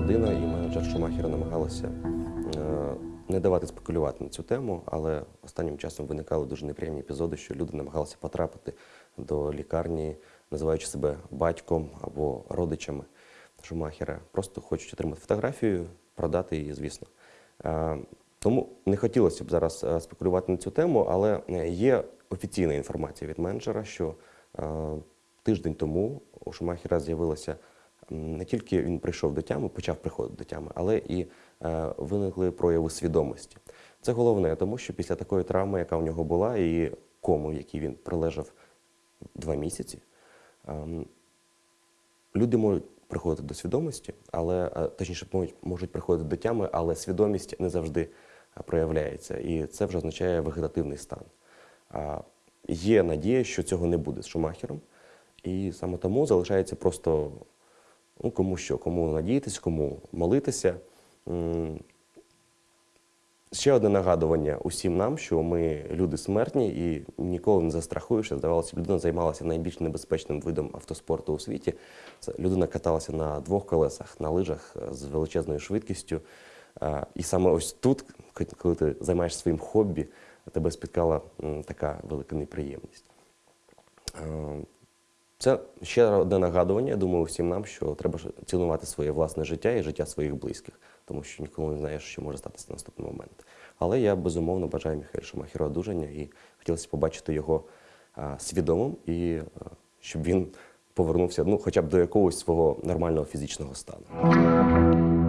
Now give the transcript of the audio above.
родина і менеджер Шумахера намагалися е, не давати спекулювати на цю тему, але останнім часом виникали дуже неприємні епізоди, що люди намагалися потрапити до лікарні, називаючи себе батьком або родичами Шумахера. Просто хочуть отримати фотографію, продати її, звісно. Е, Тому не хотілося б зараз е, спекулювати на цю тему, але є офіційна інформація від менеджера, що тиждень тому у Шумахера з'явилося м, не тільки він прийшов до тями, почав приходити до тями, але і е, виникли прояви свідомості. Це головне, тому що після такої травми, яка в нього була, і кому, в якій він пролежав два місяці, ем, люди можуть приходити до свідомості, але е, точніше можуть, приходити до тями, але свідомість не завжди е, проявляється. І це вже означає вегетативний стан. Є надія, що цього не буде з Шумахером, і саме тому залишається просто ну, кому що, кому надіятись, кому молитися. Ще одне нагадування усім нам, що ми люди смертні і ніколи не застрахуєшся. Здавалося, людина займалася найбільш небезпечним видом автоспорту у світі. Це людина каталася на двох колесах, на лижах е, з величезною швидкістю. Е, І саме ось тут, коли ти займаєшся своїм хобі, тебе спіткала така велика неприємність. Е, Це ще одне нагадування, я думаю, всім нам, що треба цінувати своє власне життя і життя своїх близьких, тому що ніколи не знаєш, що може статися на наступний момент. Але я безумовно бажаю Міхаелю Шумахіру одужання і хотілося побачити його а, свідомим і а, щоб він повернувся ну, хоча б до якогось свого нормального фізичного стану.